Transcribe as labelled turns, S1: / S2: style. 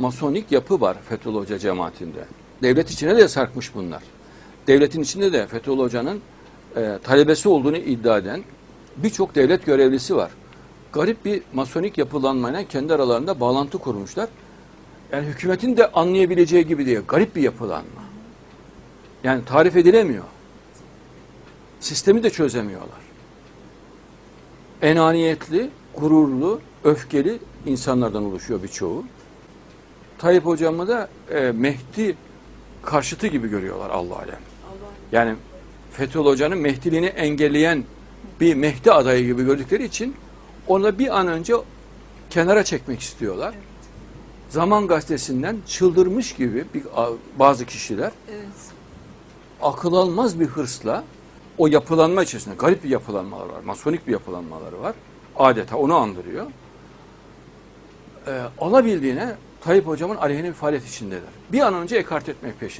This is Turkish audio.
S1: masonik yapı var Fethullah Hoca cemaatinde. Devlet içine de sarkmış bunlar. Devletin içinde de Fethullah Hoca'nın e, talebesi olduğunu iddia eden birçok devlet görevlisi var. Garip bir masonik yapılanmayla kendi aralarında bağlantı kurmuşlar. Yani hükümetin de anlayabileceği gibi değil. Garip bir yapılanma. Yani tarif edilemiyor. Sistemi de çözemiyorlar. Enaniyetli, gururlu, öfkeli insanlardan oluşuyor birçoğu. Tayyip hocamı da e, Mehdi karşıtı gibi görüyorlar Allah alem. Yani Fethullah Hoca'nın Mehdiliğini engelleyen bir Mehdi adayı gibi gördükleri için onu bir an önce kenara çekmek istiyorlar. Zaman gazetesinden çıldırmış gibi bir, bazı kişiler
S2: Evet.
S1: akıl almaz bir hırsla o yapılanma içerisinde garip bir yapılanmalar var. Masonik bir yapılanmaları var. Adeta onu andırıyor. Ee, alabildiğine Tayyip hocamın aleyhine bir faaliyet içindeler. Bir an önce ekart etmek peşinde.